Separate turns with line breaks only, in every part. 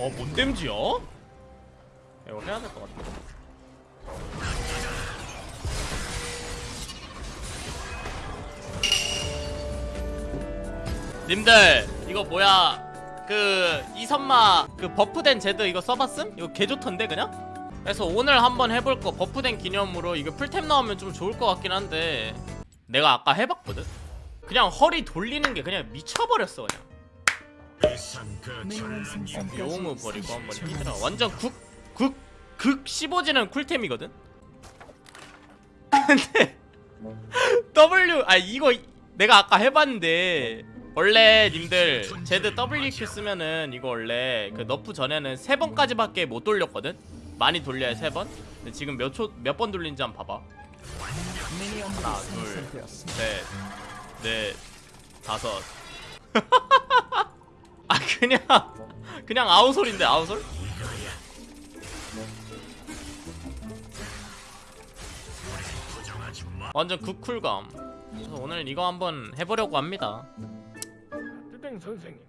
와뭔 댐지야? 이거 해야 될 것 같아 님들 이거 뭐야 그 이선마 그 버프된 제드 이거 써봤음? 이거 개 좋던데 그냥? 그래서 오늘 한번 해볼 거 버프된 기념으로 이거 풀템 나오면 좀 좋을 것 같긴 한데 내가 아까 해봤거든? 그냥 허리 돌리는 게 그냥 미쳐버렸어 그냥 용우 버리고 한번 뛰더라 완전 극, 극, 극 15지는 쿨템이거든? 근데 W 아 이거 내가 아까 해봤는데 원래 님들 제드 WQ 쓰면은 이거 원래 그 너프 전에는 세 번까지밖에 못 돌렸거든? 많이 돌려야 세 번? 근데 지금 몇 초 몇 번 돌린지 한번 봐봐 하나 둘 셋 넷 다섯 아 그냥 그냥 아웃솔인데 아웃솔? 완전 극쿨감. 그래서 오늘 이거 한번 해보려고 합니다.
뜨댕 선생님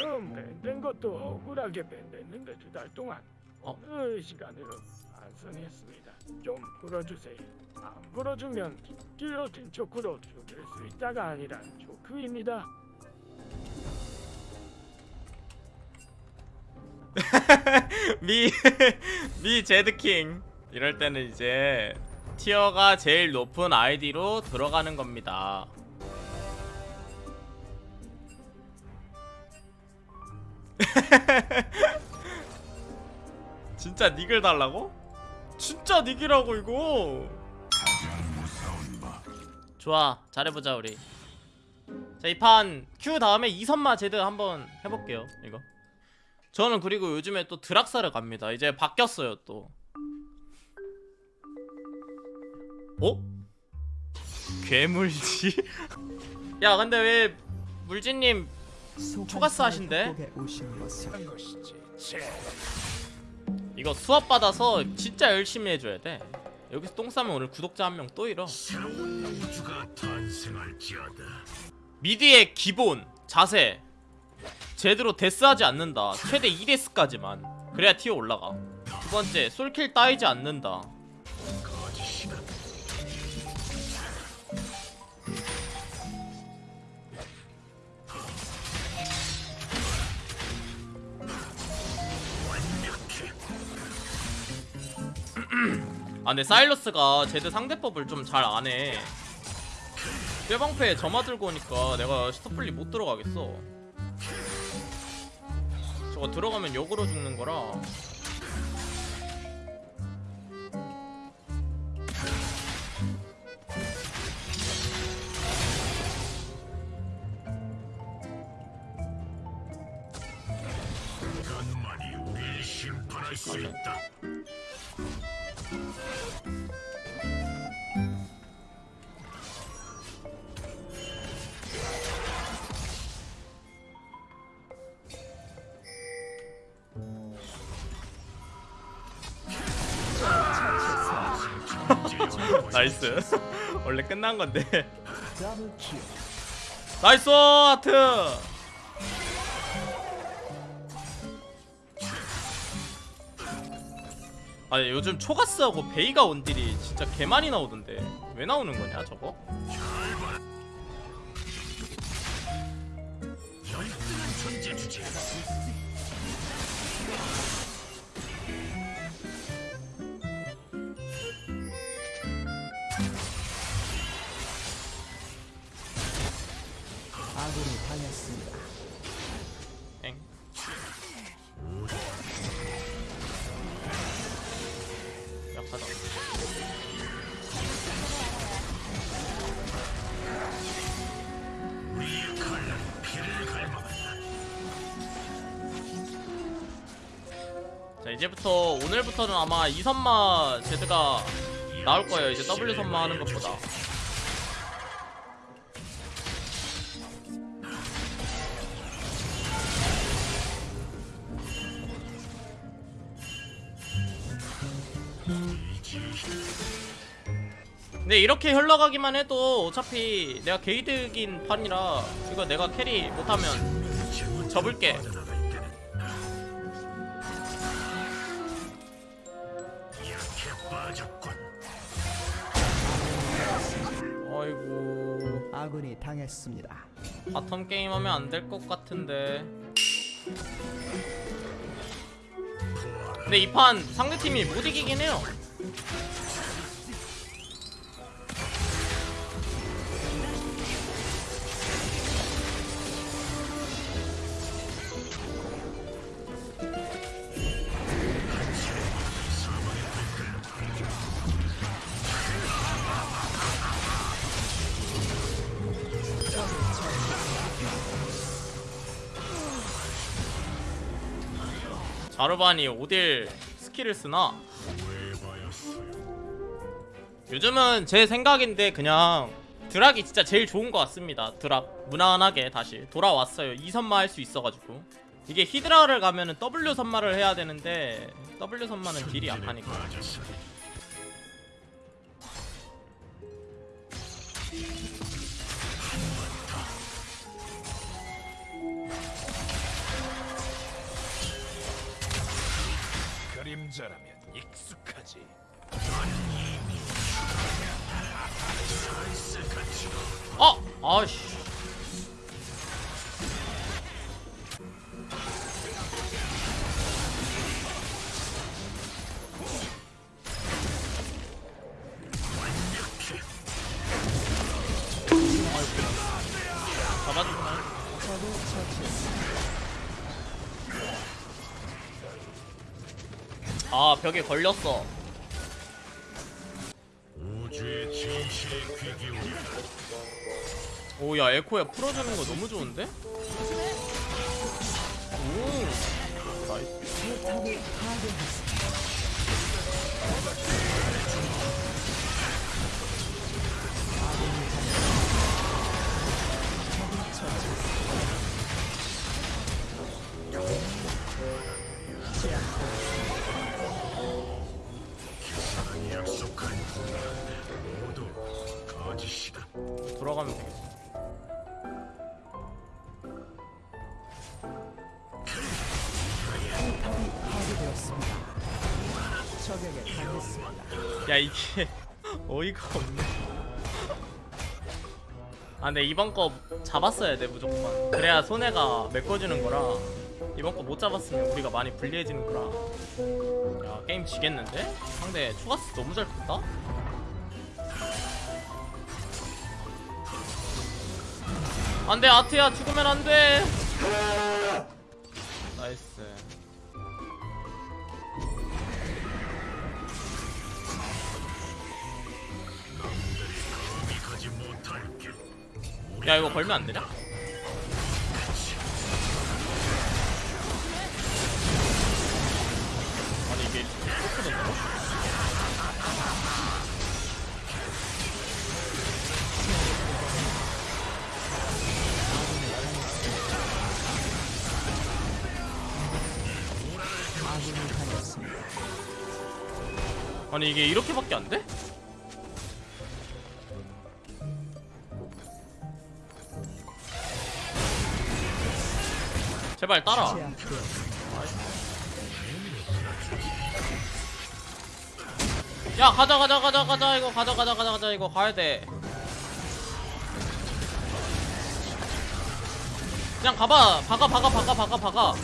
처음 밴된 것도 억울하게 밴댔는데 두 달 동안
어?
어느 시간으로 반성했습니다. 좀 풀어주세요. 안 풀어주면 길로틴 초크로 죽일 수 있다가 아니라 초크입니다
미, 미 제드킹. 이럴 때는 이제 티어가 제일 높은 아이디로 들어가는 겁니다. 진짜 닉을 달라고? 진짜 닉이라고 이거? 좋아 잘해보자 우리. 자 이 판 Q 다음에 이선마 제드 한번 해볼게요 이거 저는 그리고 요즘에 또 드락사를 갑니다. 이제 바뀌었어요 또. 어? 괴물지? 야 근데 왜 물진님 초가스
제
이거 수업 받아서 진짜 열심히 해줘야 돼. 여기서 똥 싸면 오늘 구독자 한 명 또 잃어. 미드의 기본 자세 제대로 데스하지 않는다. 최대 2데스까지만. 그래야 티어 올라가. 두 번째 솔킬 따이지 않는다. 아 근데 사일러스가 제드 상대법을 좀 잘 안해 뼈방패에 점화 들고 오니까 내가 스토플리 못 들어가겠어 저거 들어가면 역으로 죽는 거라. nice. 원래 끝난 건데. nice 아트! 아니 요즘 초가스하고 베이가 원딜이 진짜 개 많이 나오던데. 왜 나오는 거냐 저거?
갈망한다.
자 이제부터 오늘부터는 아마 이선마 제드가 나올 거예요 이제 W 선마 하는 것보다 근데 이렇게 흘러가기만 해도 어차피 내가 게이드긴 판이라 이거 내가 carry 못하면 접을게.
아이고.
아군이 당했습니다.
bottom 게임하면 안 될 것 같은데. 네, 근데 이 판 상대팀이 못 이기긴 해요. 자르반이 원딜 skill을 쓰나? 요즘은 제 생각인데 그냥 드락이 진짜 제일 좋은 것 같습니다. 드락. 무난하게 다시 돌아왔어요. 2선마 할 수 있어가지고. 이게 히드라를 가면은 W 선마를 해야 되는데 W 선마는 딜이 약하니까
그림자라면 익숙하지.
어! 아씨 아 벽에 걸렸어. 오야 에코야 풀어주는 거 너무 좋은데? 오 나이스 야 이게 어이가 없네. 아 근데 이번 거 잡았어야 돼 무조건. 그래야 손해가 메꿔주는 거라. 이번 거 못 잡았으면 우리가 많이 불리해지는 거라. 야 게임 지겠는데? 상대 초가스 너무 잘 컸다? 안돼 아트야. 죽으면 안돼.
nice
야 이거 걸면 안 되냐? 아니 이게
당했습니다.
아니 이게 이렇게밖에 안 돼? 제발 따라. 야 가자 가자 가자 가자 이거 가자 가자 가자 가자 이거 가야 돼. 그냥 가봐. 박아 박아 박아 박아 박아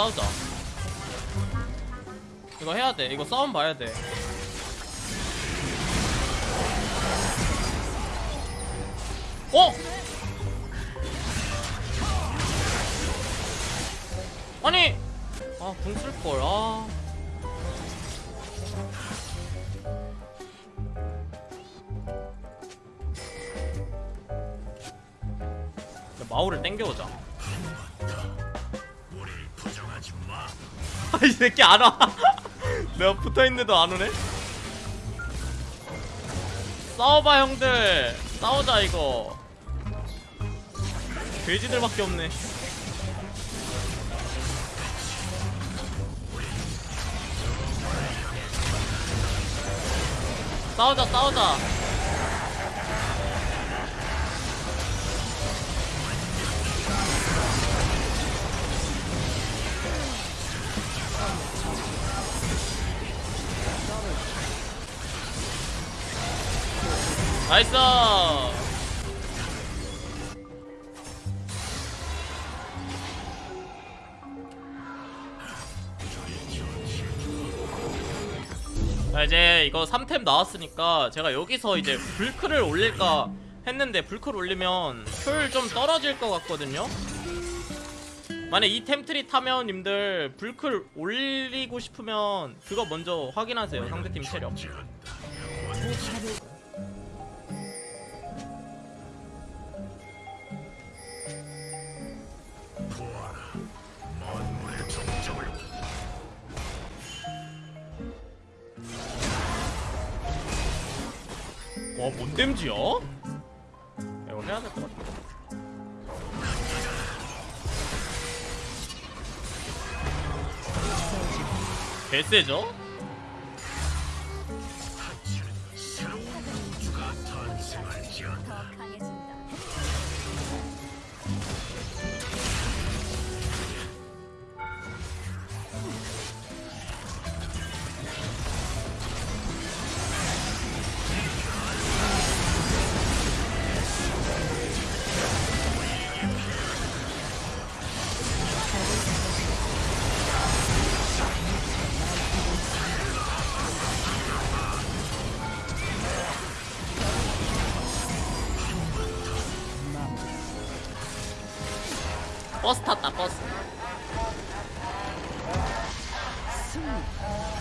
싸우자. 이거 해야 돼. 이거 싸움 봐야 돼. 어? 아니! 아 궁 쓸걸. 아. 마오를 땡겨오자 이 새끼 안 와. 내가 붙어 있는데도 안 오네. 싸워봐 형들. 싸우자 이거. 돼지들밖에 없네. 싸우자 싸우자. nice. 자 이제 이거 3템 나왔으니까 제가 여기서 이제 블클을 올릴까 했는데 블클을 올리면 효율 좀 떨어질 것 같거든요 만약 이 템트리 타면 님들 블클을 올리고 싶으면 그거 먼저 확인하세요 상대팀 체력 와, 뭔 댐지야? 이거 해야 될 것 같아. 개세죠? 버스 탔다, 버스.
승리.